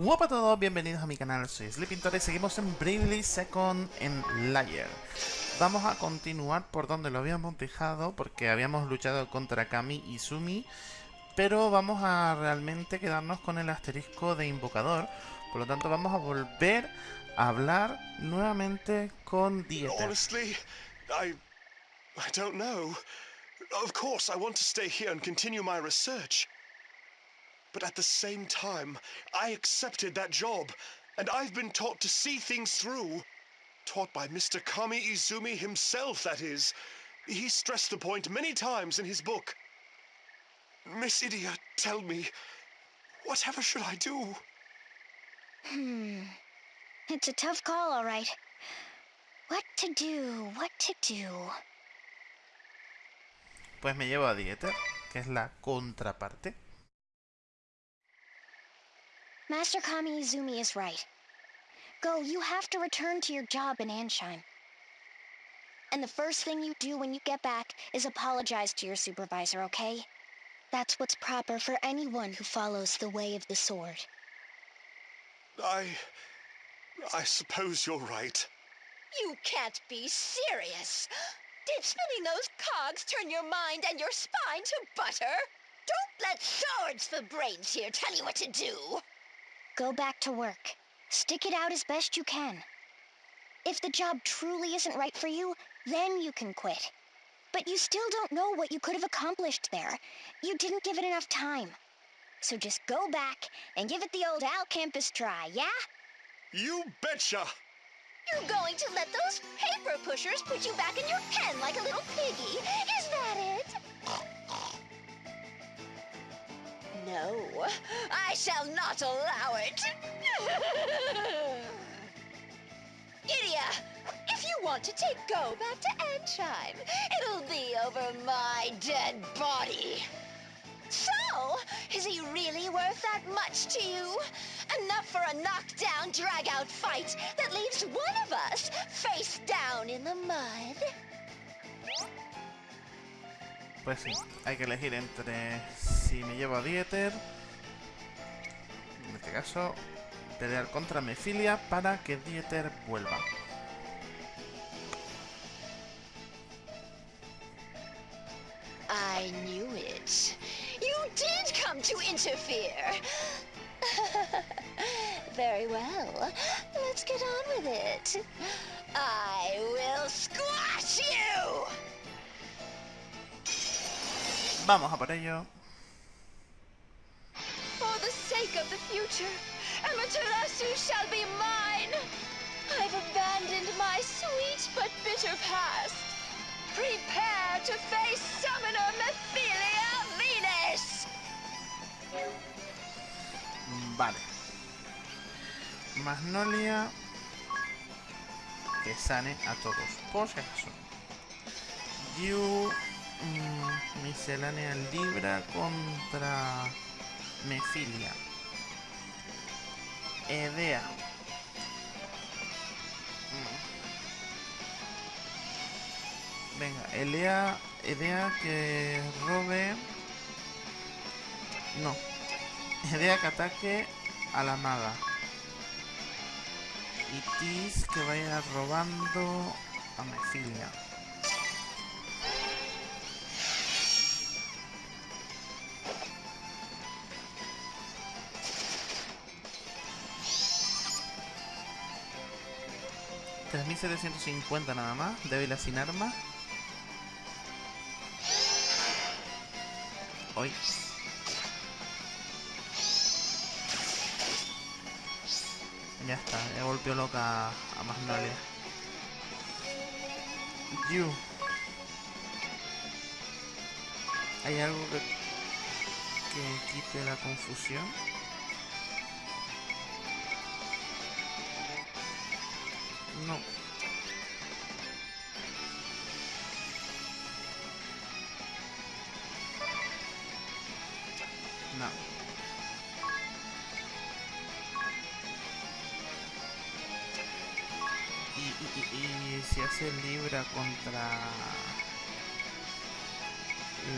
Hola a todos, bienvenidos a mi canal, soy Sleepintor y seguimos en Bravely Second en Layer. Vamos a continuar por donde lo habíamos dejado porque habíamos luchado contra Kami y Sumi, pero vamos a realmente quedarnos con el asterisco de invocador, por lo tanto vamos a volver a hablar nuevamente con Dieter. I... Don't know. Of course, I to. But at the same time, I accepted that job, and I've been taught to see things through. Taught by Mr. Kami Izumi himself, that is. He stressed the point many times in his book. Miss Idia, tell me, whatever should I do? Hmm. It's a tough call, all right. What to do, what to do. Pues me llevo a Dieter, que es la contraparte. Master Kami Izumi is right. Go, you have to return to your job in Ansheim. And the first thing you do when you get back is apologize to your supervisor, okay? That's what's proper for anyone who follows the way of the sword. I. I suppose you're right. You can't be serious. Did spinning those cogs turn your mind and your spine to butter? Don't let swords for brains here tell you what to do. Go back to work. Stick it out as best you can. If the job truly isn't right for you, then you can quit. But you still don't know what you could have accomplished there. You didn't give it enough time. So just go back and give it the old Al Campus try, yeah? You betcha! You're going to let those paper pushers put you back in your pen like a little piggy. Is that it? No, I shall not allow it. Idia, if you want to take Go back to Ansheim, it'll be over my dead body. So, is he really worth that much to you? Enough for a knockdown, drag-out fight that leaves one of us face down in the mud? Pues sí, hay que elegir entre si me llevo a Dieter, en este caso, pelear contra Mefilia para que Dieter vuelva. I knew it. You did come to interfere. Very well. Let's get on with it. I will squash you! Vamos a por ello. Future, Amaterasu shall be mine! I've abandoned my sweet but bitter past. Prepare to face Summoner Mephilia Venus! Vale. Magnolia. Que sane a todos, por si acaso. Yu. mm, miscelánea Libra contra Mefilia. Edea. Mm. Venga, Elea, Edea que robe... No, Idea que ataque a la maga. Y Tis que vaya robando a Mefilia. $3.750 nada más, débil sin arma. Hoy. Ya está, ya golpeó loca a Magnolia. You. ¿Hay algo que, que quite la confusión? No. No. Y, si hace Libra contra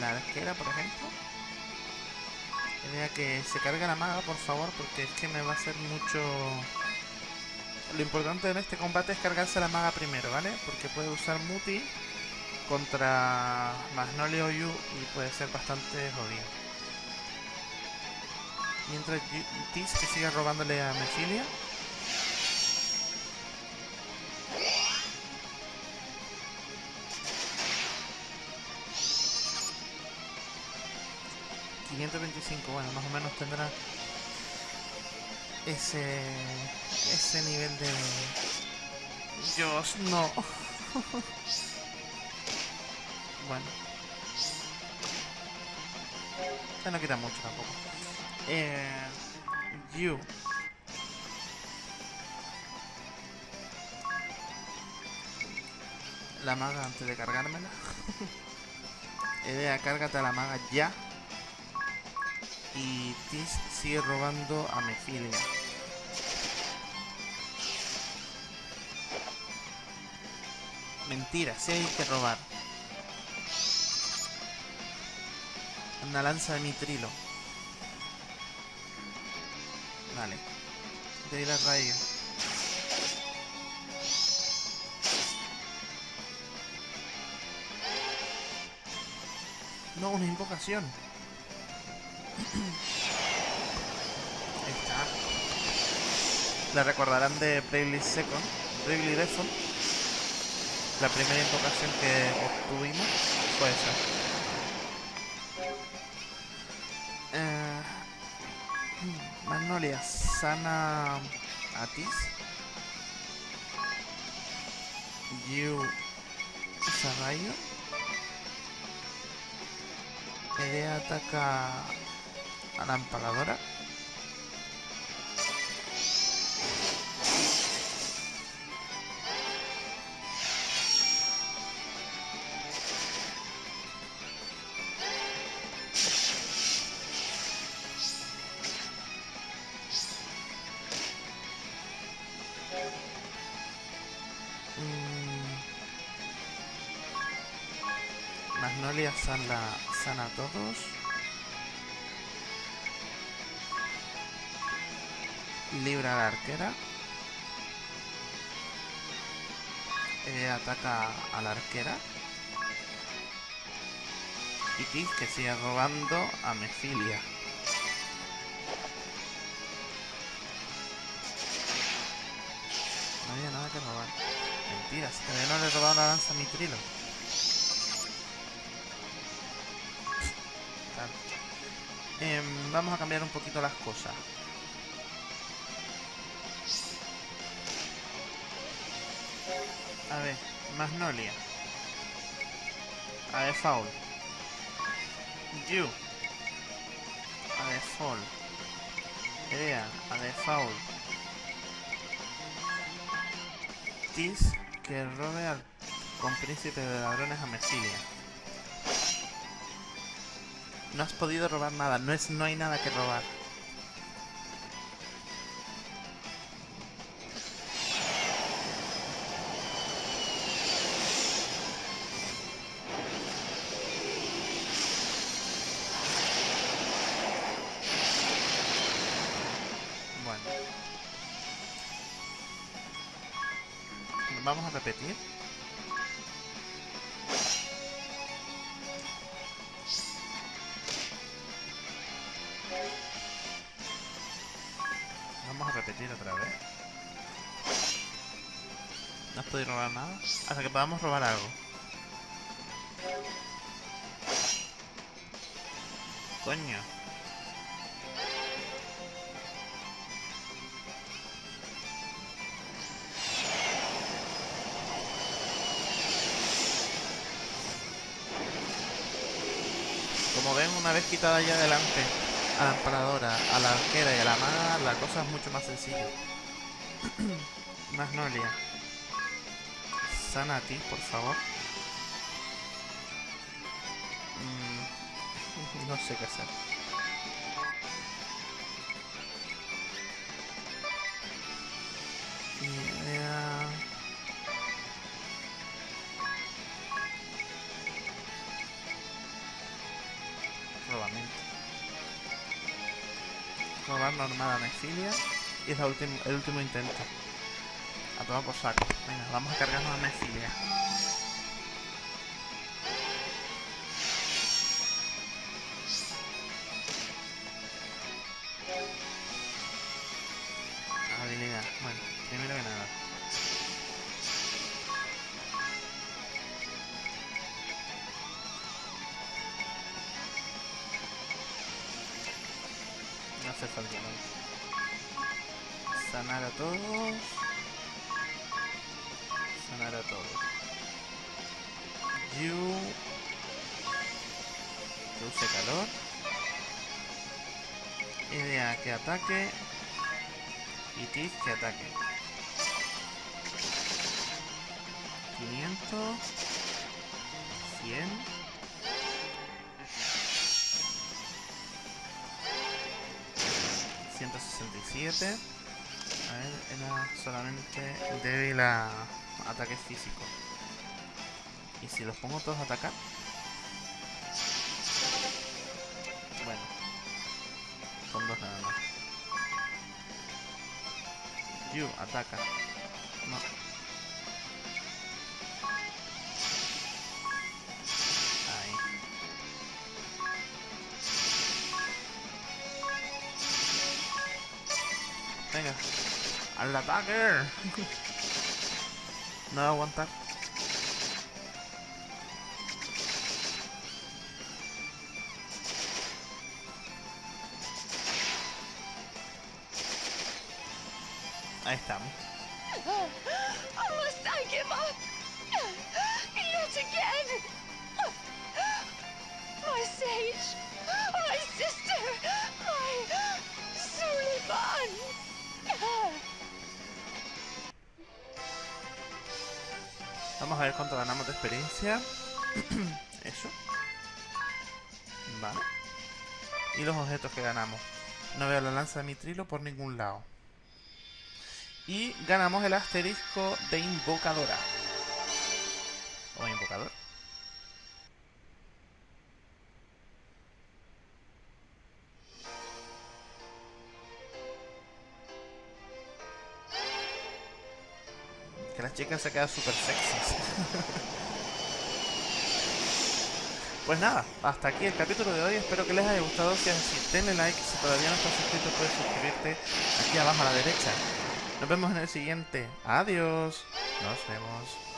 la arquera, por ejemplo. Idea que se cargue la maga, por favor, porque es que me va a hacer mucho... Lo importante en este combate es cargarse la maga primero, ¿vale? Porque puede usar Muti contra Magnolia Yu y puede ser bastante jodido. Mientras Tis que sigue robándole a Mefilia. ...525, bueno, más o menos tendrá... ...ese... ...ese nivel de... Dios, no... bueno. Ya no quita mucho tampoco. Eh, you. La maga antes de cargármela. Idea, cárgate a la maga ya. Y Tis sigue robando a Mefilia. Mentira, si hay que robar. Una lanza de mitrilo. Vale. De ir a rayo. No, una invocación. Ahí está. La recordarán de Bravely Second, Bravely Default. La primera invocación que obtuvimos fue esa. Eh, Magnolia sana a Tis. You usa rayo. Idea ataca a la empaladora. Mm. Magnolia sana, sana a todos. Libra la arquera. Ella ataca a la arquera. Y Tis que sigue robando a Mefilia. No había nada que robar. Mentiras, todavía no le he robado la lanza a mi trilo. Tal. Em, vamos a cambiar un poquito las cosas. A ver, Magnolia. A ver, Foul. You. A ver, Fall. Idea. A ver, Foul. Tis que robe al con príncipe de ladrones a Mesilia. No has podido robar nada, no es no hay nada que robar. Vamos a repetir. Vamos a repetir otra vez. No has podido robar nada. Hasta que podamos robar algo. Coño. Como ven, una vez quitada ya adelante a la empaladora, a la arquera y a la maga, la cosa es mucho más sencilla. Magnolia. Sana a ti, por favor. Mm, no sé qué hacer. Robamiento. robar normal a Nefilia. Y es el último, intento. A tomar por saco. Venga, vamos a cargarnos a Nefilia. Habilidad. Bueno, primero que nada. No hace falta nada. Sanar a todos. Sanar a todos. You. Que use calor. Idea que ataque. Y Tiz que ataque. 500. 100. 167. A ver, era solamente débil a ataque físico. ¿Y si los pongo todos a atacar? Bueno. Son dos nada más. You, ataca. No. Venga. ¡Al ataque! no va a aguantar. Ahí estamos. Vamos a ver cuánto ganamos de experiencia. Eso. Vale. Y los objetos que ganamos. No veo la lanza de mitrilo por ningún lado. Y ganamos el asterisco de invocadora. Chicas se quedan súper sexys. Pues nada, hasta aquí el capítulo de hoy. Espero que les haya gustado. Si es así, denle like. Si todavía no estás suscrito, puedes suscribirte aquí abajo a la derecha. Nos vemos en el siguiente. Adiós. Nos vemos.